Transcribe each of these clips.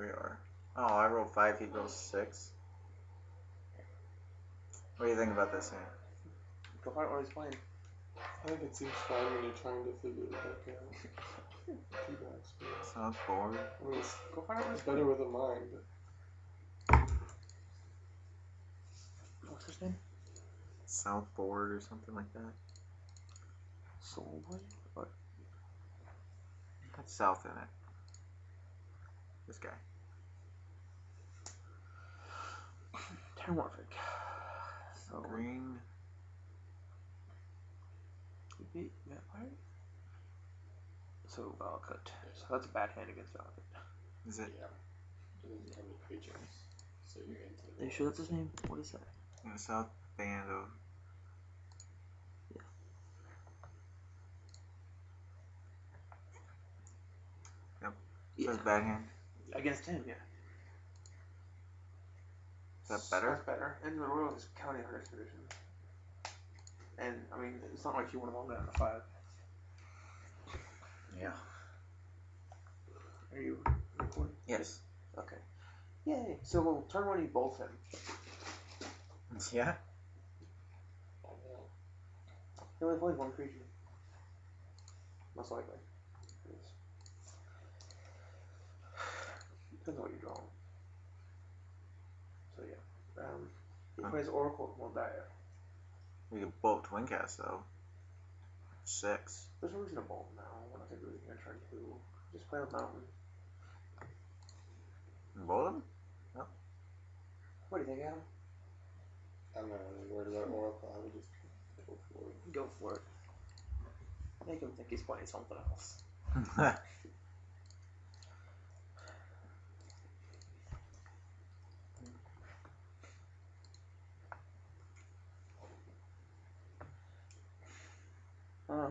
There we are. Oh, I rolled five. He rolls six. What do you think about this hand? Go find out what he's playing. I think it seems fine when you're trying to figure it back out. Too bad, Spirits. South forward. I mean, it's, Go find out what it's he's better with a mind, What's his name? South forward or something like that. Soul Boy? What? Got south in it. This guy. Terramorphic. So, Green. he beat Vampire? So, Valakut. So that's a bad hand against Valakut. Is it yeah. It doesn't have any creatures, so you're into Are you sure that's his name? What is that? in the south band of? Yeah. Says bad hand. Against him, yeah. That better? That's better. And the Roil is county on expedition. And I mean, it's not like you want to long down to five. Yeah. Are you recording? Yes. Okay. Yay. So we'll turn one, you bolt him. Yeah. He only plays one creature. Most likely. Depends on what you draw. So yeah. Um, he oh. plays Oracle of Mul Daya. We could bolt Twincast though. Six. There's no reason to bolt now. When I think we're gonna turn two. Just play with Mountain. Bolt him? No. What do you think, Adam? I'm not really worried about Oracle. I would just go for it. Go for it. Make him think he's playing something else.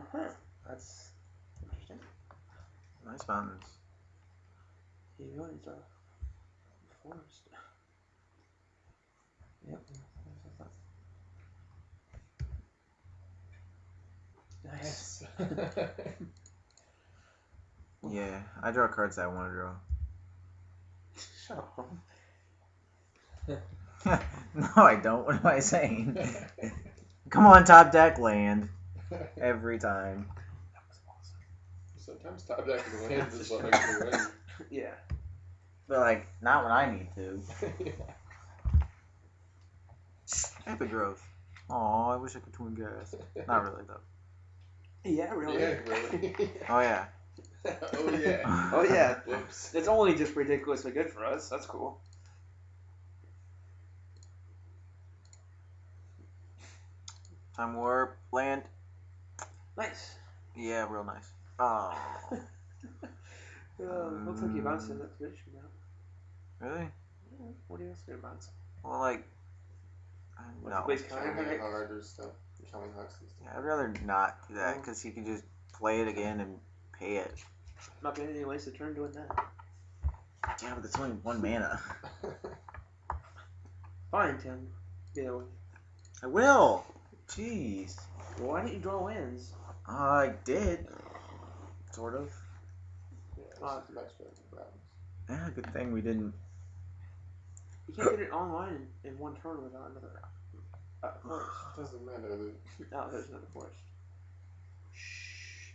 Uh huh. That's interesting. nice mountains. He really is a forest. Yep. Nice. Yeah, I draw cards that I want to draw. Shut up. no, I don't. What am I saying? Come on, top deck land. Every time. That was awesome. Sometimes top deck and lands is what makes you win. Yeah. But like, not when I need to. yeah. Epic growth. Aw, I wish I could Twincast. Not really though. Yeah, really. Yeah, really. Oh yeah. oh yeah. Oh yeah. Whoops. It's only just ridiculously good for us. That's cool. Time warp land. Nice. Yeah, real nice. Oh, Uh, looks like you bounced in that expedition now. really? Yeah, What else gonna bounce? Well, like, I- What's no. the place Counting counter? hard or stuff. Counting hooks stuff. Yeah, I'd rather not do that because you can just play it again and pay it. Not gonna any waste of turn doing that. Yeah, but it's only one mana. Fine, Tim. Yeah. well, I will. Jeez. Why didn't you draw lands? I did. Sort of. yeah, Uh, much better than Browns. Yeah, good thing we didn't. You can't get it online in, in one turn without another uh, forest. Doesn't matter. The, No, there's another forest. Shh.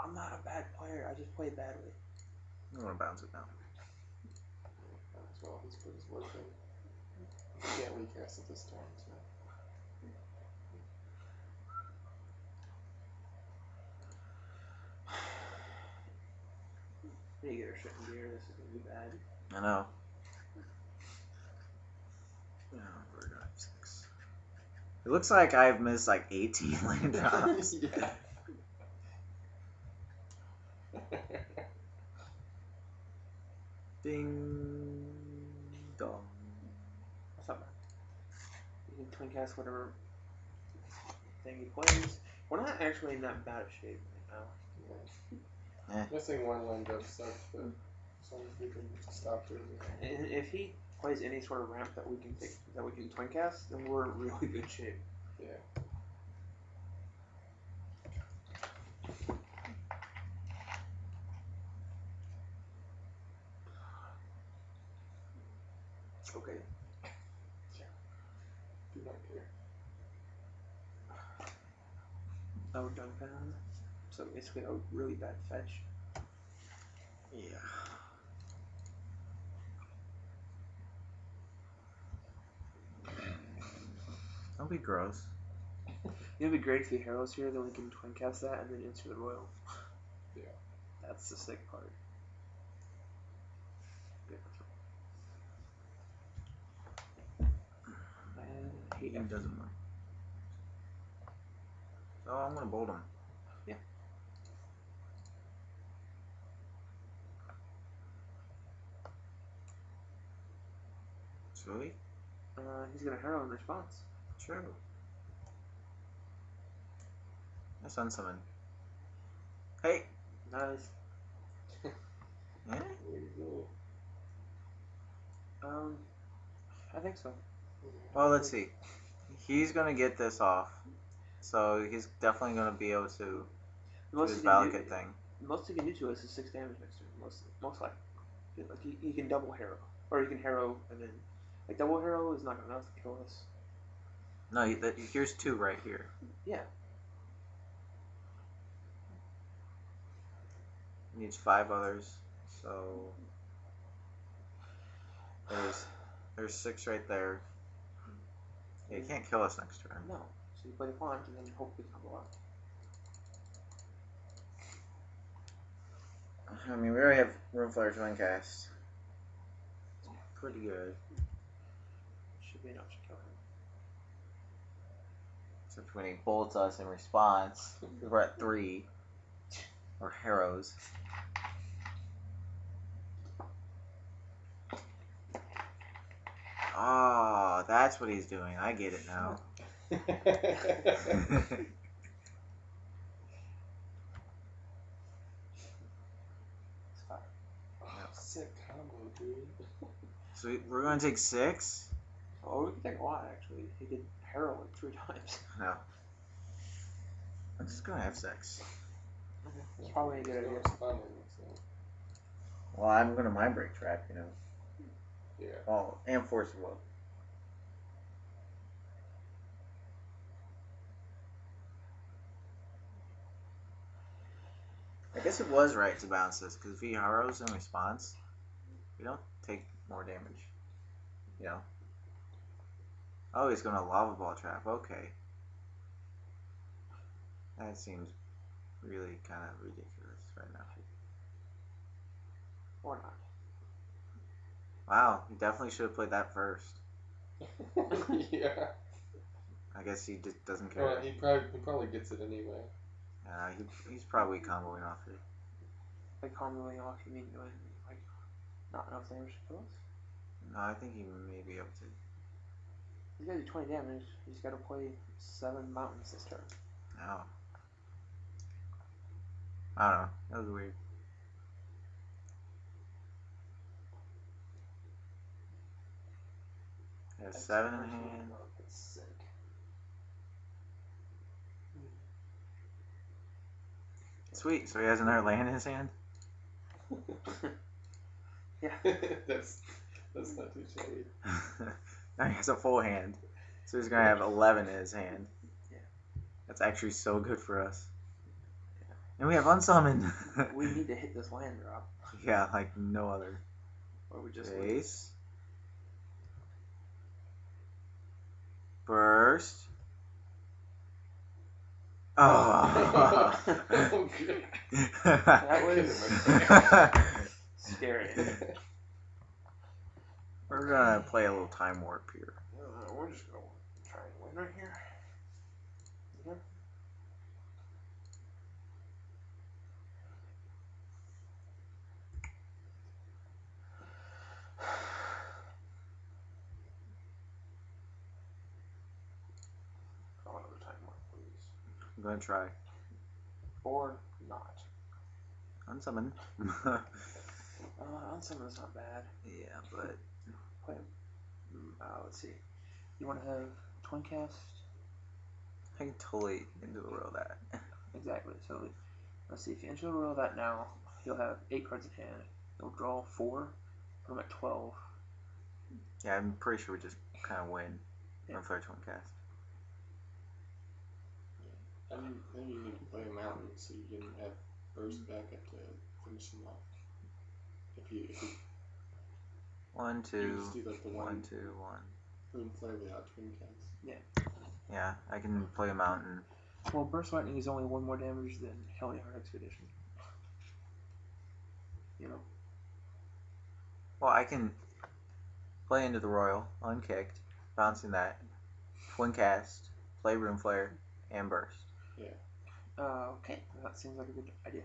I'm not a bad player. I just play badly. I'm gonna bounce it now. as well, he's put his work in. You can't recast at this time, so. We need to get our shit in gear. This is gonna be bad. I know. Yeah, we're gonna have six. It looks like I've missed like 18 land drops. yeah. Ding dong. What's up, man? You can Twincast whatever thing he plays. We're not actually in that bad of shape right now. Yeah. Missing one window. sucks, but as long as we can stop doing it. If he plays any sort of ramp that we can take, that we can Twincast, then we're in really good shape. Yeah. Okay. Yeah. Do not care. Oh, Duncan. So basically a really bad fetch. Yeah. Don't be gross. It'd be great if the heroes here, then we can Twincast that and then enter the Roil. Yeah. That's the sick part. Yeah, I hate He doesn't work. Oh, I'm gonna bolt him. Sweet. Uh, he's gonna hero in response. True. That's unsummon. Hey. Nice. You. Um, I think so. Well, let's see. He's gonna get this off, so he's definitely gonna be able to do most his he can do, Valakut thing. the most he can do to us is six damage next turn. Most, most likely. Like he, he can double hero, or he can hero and then like double hero is not enough to kill us. No, he- that, here's two right here. Yeah. Needs five others, so there's there's six right there. Yeah, he can't kill us next turn. No. So you play the font and then hope we combo out. I mean, we already have Room Flare Twincast. Pretty good. Should be enough to kill him. Except when he bolts us in response, we're at three. Or Harrows. Oh, ah, that's what he's doing. I get it now. Oh, sick combo, dude. so we're going to take six? Oh, we could take a lot actually. He could hero like three times. No. I'm just going to have six. It's probably a good idea. Responding, Well, I'm going to Mindbreak Trap, you know. yeah. Oh, and Force of Will. I guess it was right to bounce this because if he Harrows in response, we don't take more damage. You know. Oh, he's going to Lavaball Trap. Okay. That seems really kind of ridiculous right now. Or not. Wow, he definitely should have played that first. yeah. I guess he just doesn't care. Well, he probably he probably gets it anyway. Uh, he, he's probably comboing off it. Like comboing off, you mean doing like not enough damage to us? No, I think he may be able to. He's gotta do 20 damage. He's gotta play seven mountains this turn. No. I don't know. That was weird. He has seven in hand. That's sick. Sweet. So he has another land in his hand. Yeah. that's that's not too shabby. now he has a full hand. So he's gonna have eleven in his hand. Yeah. That's actually so good for us. And we have unsummoned. we need to hit this land drop, yeah, like no other. or we just. Face. Burst. Oh. oh okay. That was- Scary. We're gonna play a little time warp here. Uh, we're just gonna try and win right here. Yeah. Oh, another time mark, please. I'm gonna try. Or not. Unsummon. Uh, unsummon's not bad. yeah, but Play. mm, Uh, let's see. You want to have Twincast? I can totally into the world that. Exactly. So let's see. If you enter the Roil that now, you'll have eight cards in hand. You'll draw four. Put them at twelve. Yeah, I'm pretty sure we just kind of win. Rune Flare Twincast. I think, I think you need to play a mountain so you can have burst back up to finish them off. If you, if you, One, you two, just do like the one, one, two, one. Runeflare without Twincast. Yeah, Yeah, I can play a mountain. Well, Burst Lightning is only one more damage than Helion Expedition. You know? Well, I can play into the Roil, unkicked, bouncing that, Twincast, play Runeflare, and Burst. Uh, okay. That seems like a good idea.